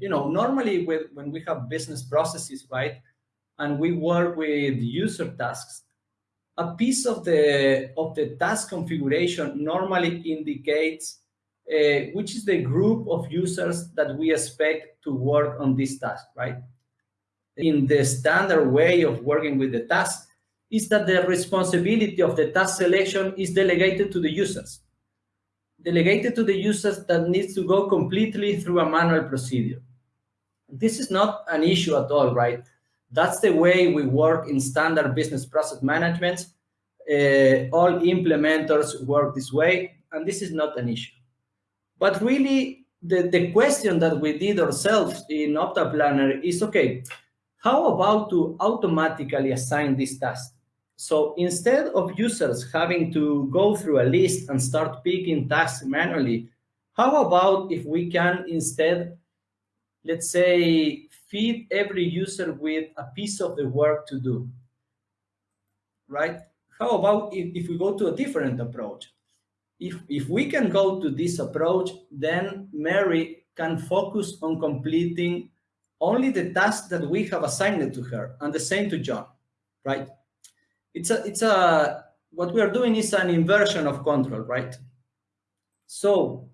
you know, normally with, when we have business processes, right, and we work with user tasks, a piece of the of the task configuration normally indicates uh, which is the group of users that we expect to work on this task, right? In the standard way of working with the task is that the responsibility of the task selection is delegated to the users. Delegated to the users that needs to go completely through a manual procedure. This is not an issue at all, right? That's the way we work in standard business process management. Uh, all implementers work this way, and this is not an issue. But really, the, the question that we did ourselves in OptaPlanner is, okay, how about to automatically assign this task? So instead of users having to go through a list and start picking tasks manually, how about if we can instead, let's say, feed every user with a piece of the work to do, right? How about if, if we go to a different approach? If, if we can go to this approach, then Mary can focus on completing only the tasks that we have assigned to her and the same to John, right? It's a, it's a, what we are doing is an inversion of control, right? So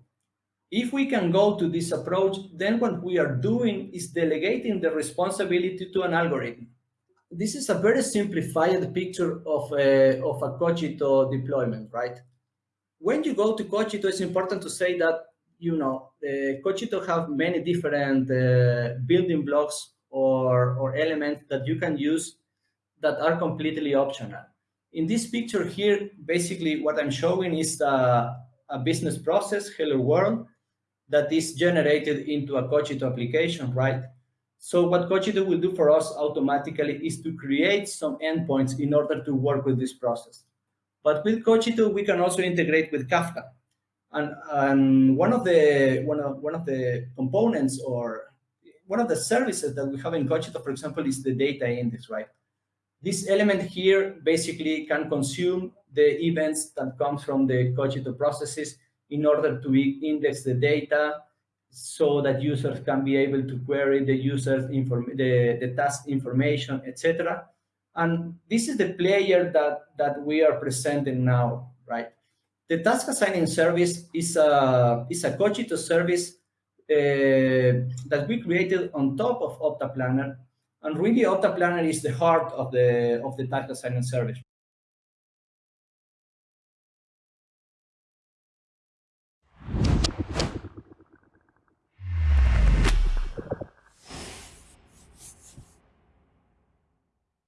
if we can go to this approach, then what we are doing is delegating the responsibility to an algorithm. This is a very simplified picture of a, of a Kogito deployment, right? When you go to Kogito, it's important to say that, you know, uh, Kogito have many different uh, building blocks or, or elements that you can use that are completely optional. In this picture here, basically what I'm showing is a, a business process, Hello World, that is generated into a Kogito application, right? So what Kogito will do for us automatically is to create some endpoints in order to work with this process. But with Kogito, we can also integrate with Kafka. And, and one of the one of one of the components or one of the services that we have in Kogito, for example, is the data index, right? This element here basically can consume the events that come from the Cogito processes in order to index the data so that users can be able to query the user's inform the, the task information, etc. And this is the player that, that we are presenting now, right? The task assigning service is a, is a Kogito service uh, that we created on top of OptaPlanner. And really, OptaPlanner is the heart of the, of the task assigning service.